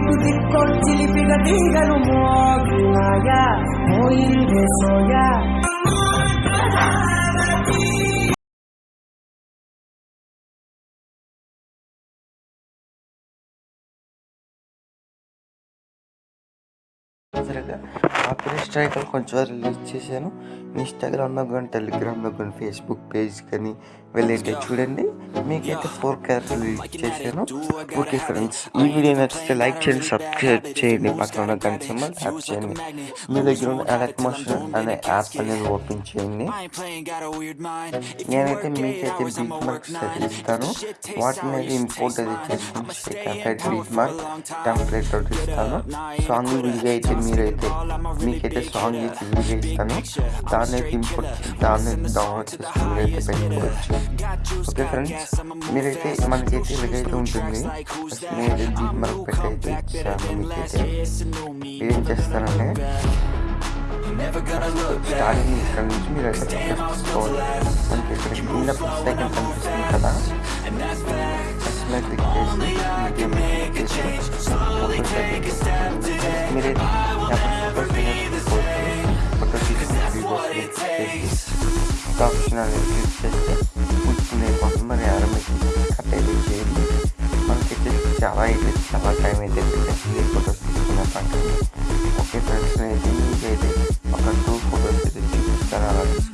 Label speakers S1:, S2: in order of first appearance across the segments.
S1: tutti tutti colti lipida diga non muovi maia, muovi di soia.
S2: సరిగ్గా copy striker కొంచెం release చేశాను. ఇన్స్టాగ్రామ్లో కానీ టెలిగ్రామ్లో కానీ ఫేస్బుక్ పేజ్ కానీ వెళ్ళైతే చూడండి. మీకైతే ఫోర్ క్యారెక్ట్ రిలీజ్ చేశాను. ఓకే ఫ్రెండ్స్ ఈ వీడియో నచ్చితే లైక్ చేయండి సబ్స్క్రైబ్ చేయండి. పక్కన ఉన్న గంట సింబల్ ట్యాప్ చేయండి. మీ దగ్గర ఉన్న అలర్ట్ మోషన్ అనే యాప్ అనేది ఓపెన్ చేయండి. నేనైతే మీకైతే బీట్ మార్క్స్ అయితే ఇస్తాను. వాటిని అయితే ఇంపోర్ట్ అయితే చేసుకుని షేక్ బీట్ మార్క్ టెంప్లెట్ ఇస్తాను. సాంగ్ వీడియో అయితే मी रहते मी केटे सहन ये चीज़ भी इस्तानो ताने टीम पर ताने दाव अच्छे स्कूल रहते पहले अच्छे ओके फ्रेंड्स मेरे के मन के थे लगे तो उन दिन में मेरे भी मर पे थे शाम में केटे ये जिस तरह है Starting is coming to me like a first score. And it's in the second and fifteen funzionare le più stesse ultime formule armi capelli ma anche testicava e testicava tra i metri per sentire il fotostetto in attacco qualche frazione di migliaia ho cartone fotostetto ci sarà la discussione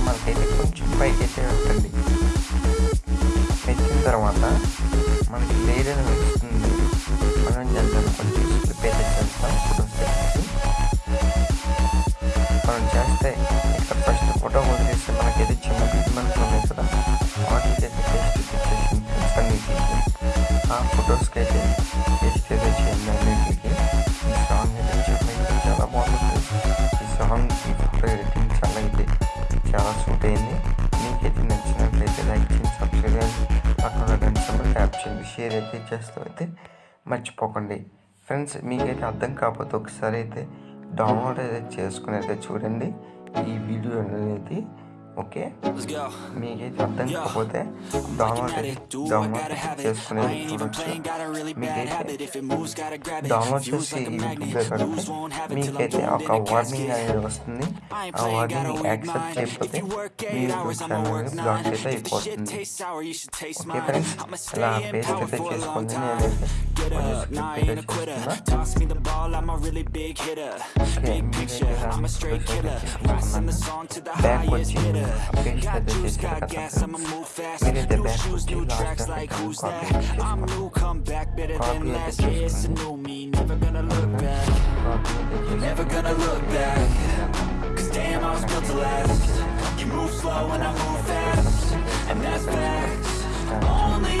S2: తర్వాత మనకి వేరే అని వస్తుంది. మనం చేద్దాం కొంచెం slip అయితే చేస్తాం ఫోటోస్ చేసి మనం చేస్తే ఇక్కడ ఫస్ట్ ఫోటో వదిలేస్తే మనకైతే చిన్న ట్రీట్మెంట్ ఉన్నాయి కదా వాటికి అయితే టెస్ట్ ఆ ఫొటోస్కి అయితే షేర్ అయితే చేస్తూ అయితే మర్చిపోకండి. ఫ్రెండ్స్ మీకైతే అర్థం కాకపోతే ఒకసారి అయితే డౌన్లోడ్ అయితే చేసుకుని అయితే చూడండి ఈ వీడియో అనేది. ఓకే మీకైతే అర్థం కాకపోతే డౌన్లోడ్ డౌన్లోడ్ చేసుకుని మీకైతే డౌన్లోడ్ చేసి మీకైతే ఒక వార్నింగ్ అనేది వస్తుంది ఆ వార్నింగ్ యాక్సెప్ట్ చేయకపోతే మీ యూట్యూబ్ ఛానల్ బ్లాక్ అయితే అయిపోతుంది ఓకే ఫ్రెండ్స్ ఇలా పేస్ట్ అయితే చేసుకోండి నేనైతే కొంచెం స్క్రిప్ట్ అయితే చేస్తున్నా ఓకే మీరైతే బ్యాక్ వచ్చి मैंने अपने सदस्य खत्म मैंने द बेस्ट की लास्ट तक खत्म copy at
S3: Never gonna look back. Cause damn I was built to last. You move slow and I move fast. And that's facts. Only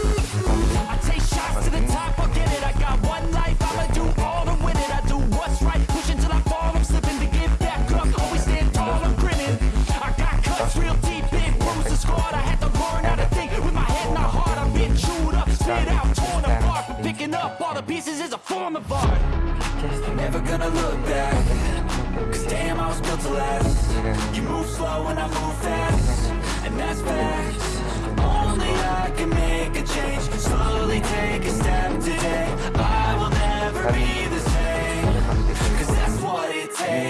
S3: up all the pieces is a form of art. Never gonna look back Cause damn, I was built to last. You move slow and I move fast And that's facts. Only I can make a change Slowly take a step today. I will never
S2: be the same Cause that's what it takes.